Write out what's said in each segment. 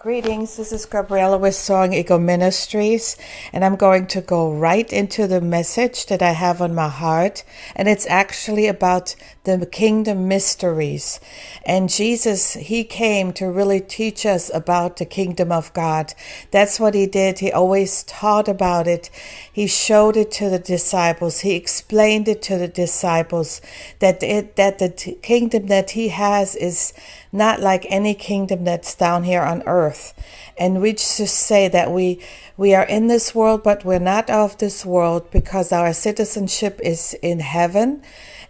Greetings, this is Gabriella with Song Eagle Ministries, and I'm going to go right into the message that I have on my heart, and it's actually about the kingdom mysteries. And Jesus, He came to really teach us about the kingdom of God. That's what He did. He always taught about it. He showed it to the disciples. He explained it to the disciples that it, that the t- kingdom that He has is not like any kingdom that's down here on earth. And we just say that we we are in this world, but we're not of this world because our citizenship is in heaven.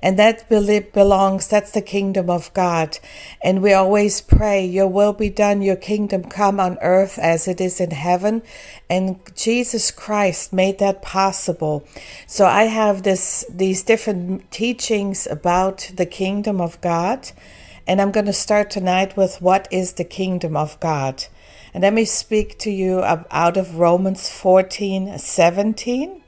And that belongs, that's the kingdom of God. And we always pray, Your will be done, Your kingdom come on earth as it is in heaven. And Jesus Christ made that possible. So I have this, these different teachings about the kingdom of God. And I'm going to start tonight with what is the kingdom of God. And let me speak to you out of Romans 14 17.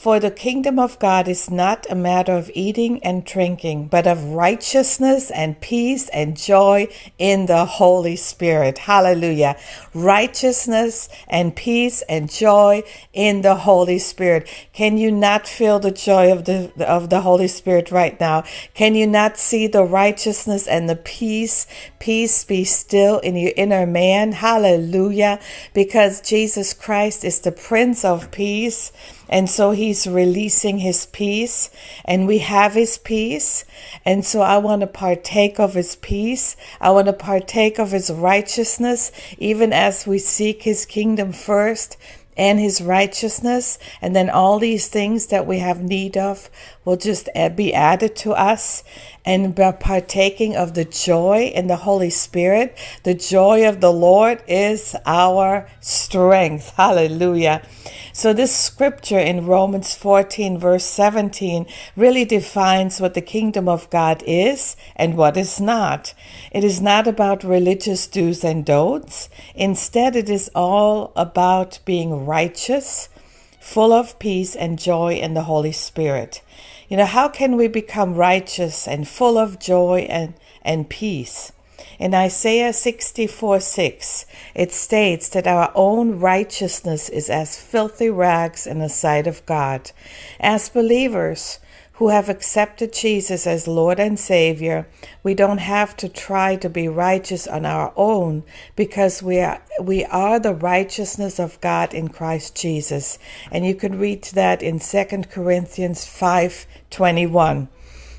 For the kingdom of God is not a matter of eating and drinking, but of righteousness and peace and joy in the Holy Spirit. Hallelujah. Righteousness and peace and joy in the Holy Spirit. Can you not feel the joy of the, of the Holy Spirit right now? Can you not see the righteousness and the peace? Peace be still in your inner man. Hallelujah. Because Jesus Christ is the Prince of Peace. And so he's releasing his peace, and we have his peace. And so I want to partake of his peace. I want to partake of his righteousness, even as we seek his kingdom first and his righteousness. And then all these things that we have need of will just be added to us and by partaking of the joy in the Holy Spirit. The joy of the Lord is our strength. Hallelujah. So, this scripture in Romans 14, verse 17, really defines what the kingdom of God is and what is not. It is not about religious do's and don'ts. Instead, it is all about being righteous, full of peace and joy in the Holy Spirit. You know, how can we become righteous and full of joy and, and peace? In Isaiah 64 6, it states that our own righteousness is as filthy rags in the sight of God. As believers, who have accepted Jesus as Lord and Savior, we don't have to try to be righteous on our own because we are we are the righteousness of God in Christ Jesus. And you can read that in 2 Corinthians 5:21.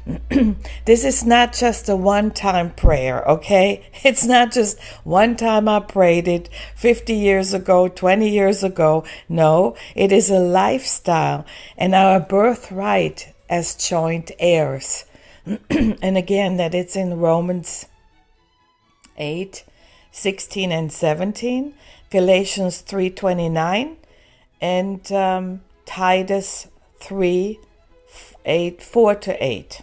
this is not just a one time prayer, okay? It's not just one time I prayed it 50 years ago, 20 years ago. No, it is a lifestyle and our birthright as joint heirs. and again, that it's in Romans 8 16 and 17, Galatians 3:29, and um, Titus 3 8 4 to 8.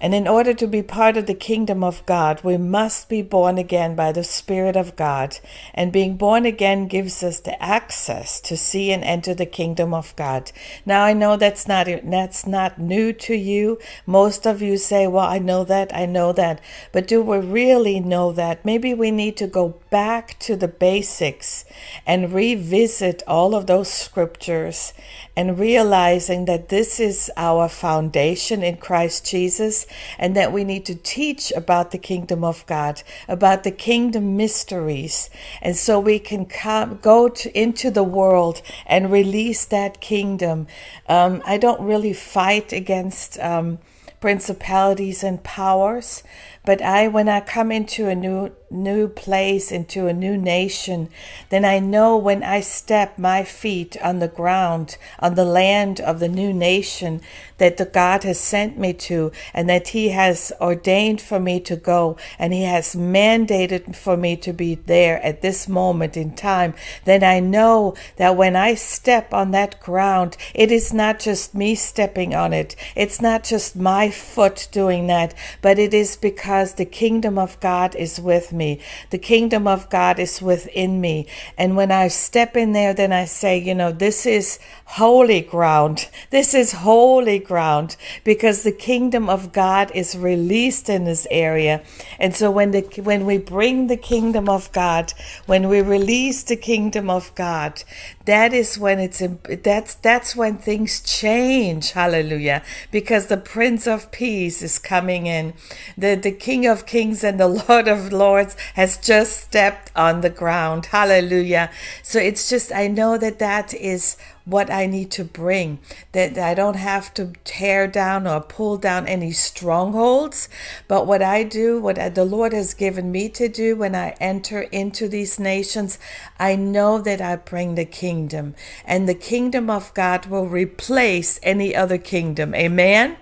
And in order to be part of the kingdom of God, we must be born again by the Spirit of God. And being born again gives us the access to see and enter the kingdom of God. Now I know that's not that's not new to you. Most of you say, "Well, I know that, I know that." But do we really know that? Maybe we need to go back to the basics and revisit all of those scriptures and realizing that this is our foundation in Christ Jesus and that we need to teach about the kingdom of God, about the kingdom mysteries. And so we can come, go to, into the world and release that kingdom. Um, I don't really fight against um, principalities and powers, but I, when I come into a new new place, into a new nation, then I know when I step my feet on the ground, on the land of the new nation that the God has sent me to, and that He has ordained for me to go, and He has mandated for me to be there at this moment in time, then I know that when I step on that ground, it is not just me stepping on it, it's not just my foot doing that, but it is because because the kingdom of God is with me. The kingdom of God is within me. And when I step in there, then I say, you know, this is holy ground. This is holy ground because the kingdom of God is released in this area. And so when the when we bring the kingdom of God, when we release the kingdom of God, that is when it's that's that's when things change. Hallelujah. Because the Prince of Peace is coming in. The the King of Kings and the Lord of Lords has just stepped on the ground. Hallelujah. So it's just I know that that is what I need to bring, that I don't have to tear down or pull down any strongholds. But what I do, what the Lord has given me to do when I enter into these nations, I know that I bring the kingdom, and the kingdom of God will replace any other kingdom. Amen.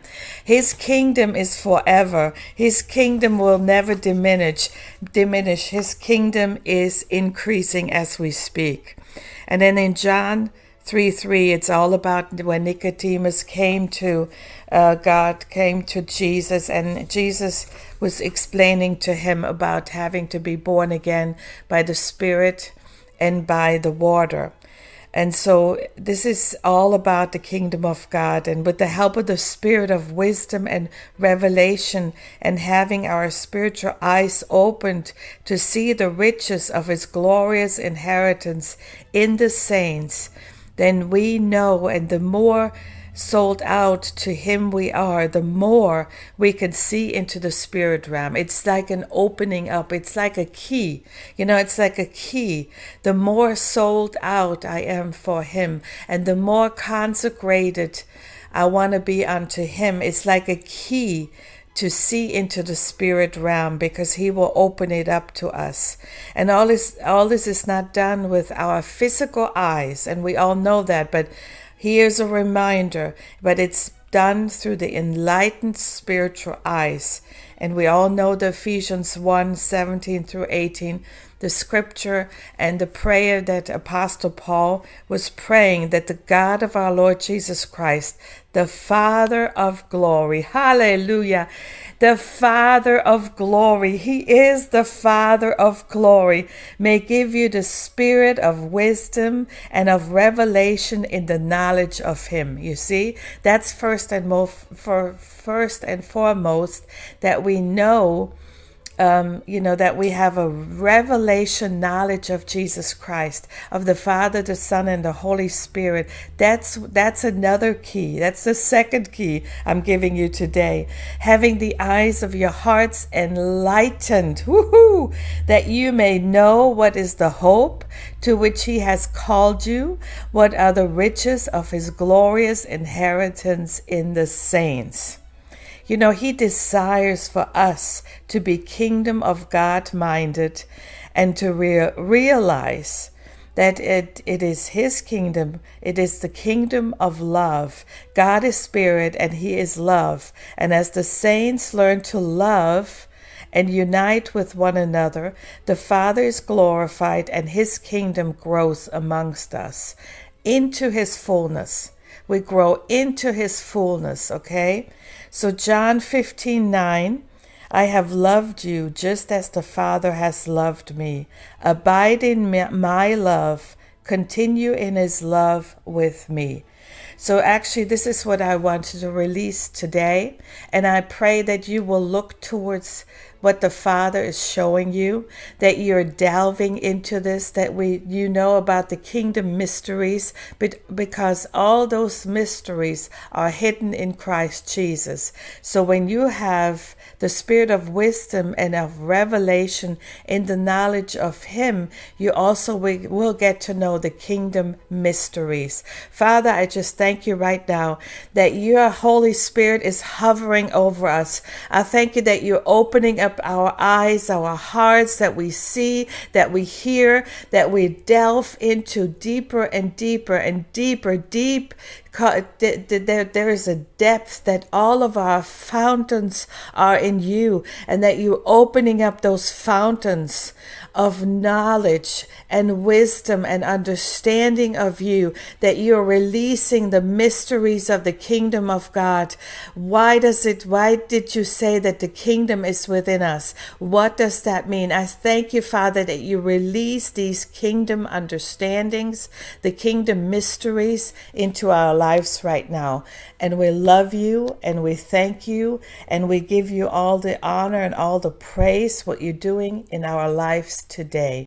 His kingdom is forever. His kingdom will never diminish. Diminish. His kingdom is increasing as we speak. And then in John 3 3, it's all about when Nicodemus came to uh, God, came to Jesus, and Jesus was explaining to him about having to be born again by the Spirit and by the water. And so this is all about the kingdom of God. And with the help of the spirit of wisdom and revelation, and having our spiritual eyes opened to see the riches of his glorious inheritance in the saints, then we know, and the more sold out to Him we are, the more we can see into the spirit realm. It's like an opening up, it's like a key. You know, it's like a key. The more sold out I am for Him, and the more consecrated I want to be unto Him, it's like a key to see into the spirit realm because he will open it up to us and all this all this is not done with our physical eyes and we all know that but here's a reminder but it's done through the enlightened spiritual eyes and we all know the ephesians 1 17 through 18 the scripture and the prayer that Apostle Paul was praying that the God of our Lord Jesus Christ, the Father of glory, hallelujah, the Father of glory, He is the Father of glory, may give you the spirit of wisdom and of revelation in the knowledge of Him. You see, that's first and most for first and foremost that we know um, you know, that we have a revelation knowledge of Jesus Christ, of the Father, the Son, and the Holy Spirit. That's that's another key. That's the second key I'm giving you today. Having the eyes of your hearts enlightened, woohoo, that you may know what is the hope to which He has called you, what are the riches of His glorious inheritance in the saints. You know, He desires for us to be kingdom of God minded and to rea- realize that it, it is His kingdom. It is the kingdom of love. God is spirit and He is love. And as the saints learn to love, and unite with one another, the Father is glorified and his kingdom grows amongst us into his fullness. We grow into his fullness, okay? So, John 15 9, I have loved you just as the Father has loved me. Abide in my love, continue in his love with me. So, actually, this is what I wanted to release today. And I pray that you will look towards what the Father is showing you, that you're delving into this, that we you know about the kingdom mysteries, but because all those mysteries are hidden in Christ Jesus. So when you have the spirit of wisdom and of revelation in the knowledge of Him, you also will get to know the kingdom mysteries. Father, I just thank you right now that your Holy Spirit is hovering over us. I thank you that you're opening up our eyes, our hearts, that we see, that we hear, that we delve into deeper and deeper and deeper, deep there is a depth that all of our fountains are in you, and that you're opening up those fountains of knowledge and wisdom and understanding of you, that you're releasing the mysteries of the kingdom of God. Why does it, why did you say that the kingdom is within us? What does that mean? I thank you, Father, that you release these kingdom understandings, the kingdom mysteries into our lives right now. And we love you and we thank you and we give you all the honor and all the praise, what you're doing in our lives today.